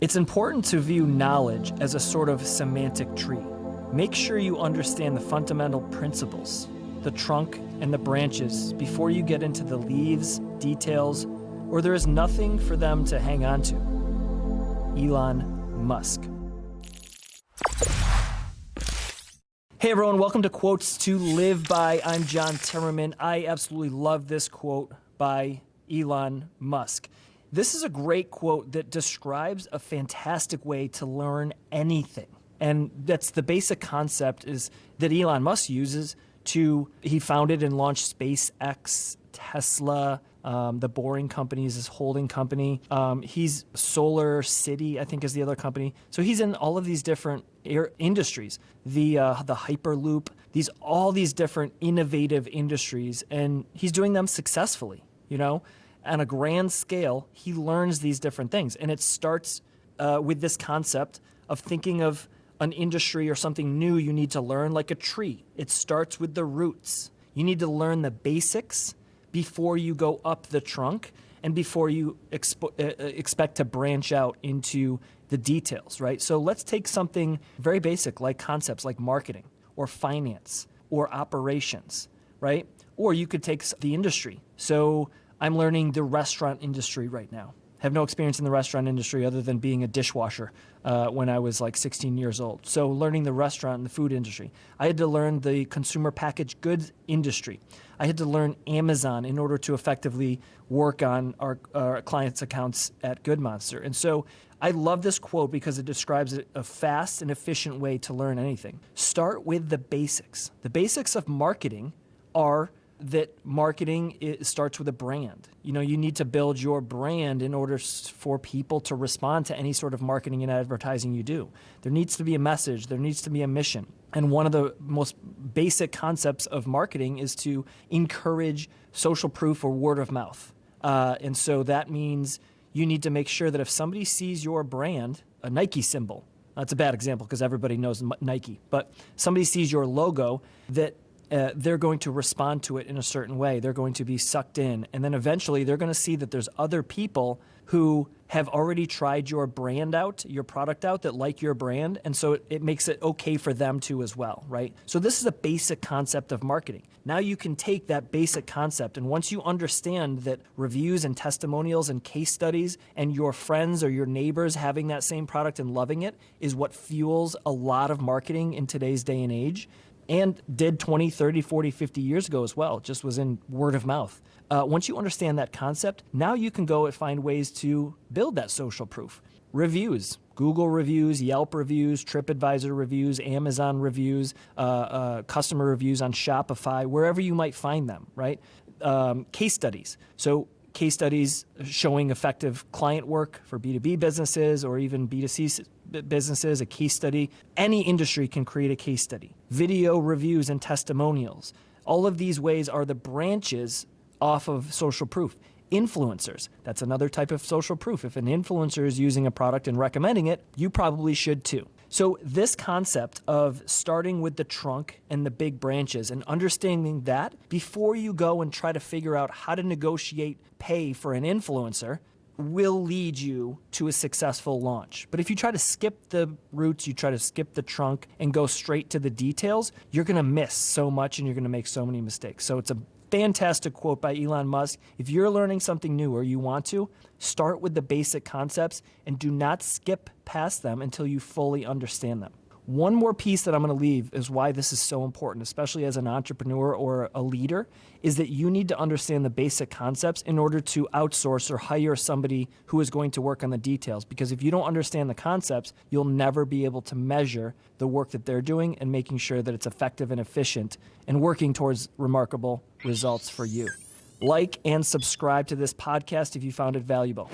It's important to view knowledge as a sort of semantic tree. Make sure you understand the fundamental principles, the trunk and the branches, before you get into the leaves, details, or there is nothing for them to hang on to. Elon Musk. Hey everyone, welcome to Quotes to Live By. I'm John Timmerman. I absolutely love this quote by Elon Musk. This is a great quote that describes a fantastic way to learn anything. And that's the basic concept is that Elon Musk uses to he founded and launched SpaceX, Tesla, um, the Boring Company is his holding company. Um, he's Solar City, I think, is the other company. So he's in all of these different industries. The uh, the Hyperloop, these all these different innovative industries, and he's doing them successfully. You know, on a grand scale, he learns these different things, and it starts uh, with this concept of thinking of an industry or something new you need to learn, like a tree. It starts with the roots. You need to learn the basics before you go up the trunk and before you expo- uh, uh, expect to branch out into the details, right? So let's take something very basic like concepts like marketing or finance or operations, right? Or you could take the industry. So I'm learning the restaurant industry right now have no experience in the restaurant industry other than being a dishwasher uh, when I was like 16 years old. So learning the restaurant and the food industry. I had to learn the consumer packaged goods industry. I had to learn Amazon in order to effectively work on our, our clients' accounts at Good Monster. And so I love this quote because it describes a fast and efficient way to learn anything. Start with the basics. The basics of marketing are that marketing starts with a brand. You know, you need to build your brand in order for people to respond to any sort of marketing and advertising you do. There needs to be a message, there needs to be a mission. And one of the most basic concepts of marketing is to encourage social proof or word of mouth. Uh, and so that means you need to make sure that if somebody sees your brand, a Nike symbol, that's a bad example because everybody knows Nike, but somebody sees your logo, that uh, they're going to respond to it in a certain way. They're going to be sucked in. And then eventually they're going to see that there's other people who have already tried your brand out, your product out that like your brand. And so it, it makes it okay for them to as well, right? So this is a basic concept of marketing. Now you can take that basic concept and once you understand that reviews and testimonials and case studies and your friends or your neighbors having that same product and loving it is what fuels a lot of marketing in today's day and age, and did 20, 30, 40, 50 years ago as well, just was in word of mouth. Uh, once you understand that concept, now you can go and find ways to build that social proof. Reviews, Google reviews, Yelp reviews, TripAdvisor reviews, Amazon reviews, uh, uh, customer reviews on Shopify, wherever you might find them, right? Um, case studies. So case studies showing effective client work for B2B businesses or even B2C businesses, a case study. Any industry can create a case study. Video reviews and testimonials. All of these ways are the branches off of social proof. Influencers, that's another type of social proof. If an influencer is using a product and recommending it, you probably should too. So, this concept of starting with the trunk and the big branches and understanding that before you go and try to figure out how to negotiate pay for an influencer will lead you to a successful launch. But if you try to skip the roots, you try to skip the trunk and go straight to the details, you're going to miss so much and you're going to make so many mistakes. So, it's a fantastic quote by Elon Musk. If you're learning something new or you want to, start with the basic concepts and do not skip past them until you fully understand them. One more piece that I'm going to leave is why this is so important, especially as an entrepreneur or a leader, is that you need to understand the basic concepts in order to outsource or hire somebody who is going to work on the details. Because if you don't understand the concepts, you'll never be able to measure the work that they're doing and making sure that it's effective and efficient and working towards remarkable results for you. Like and subscribe to this podcast if you found it valuable.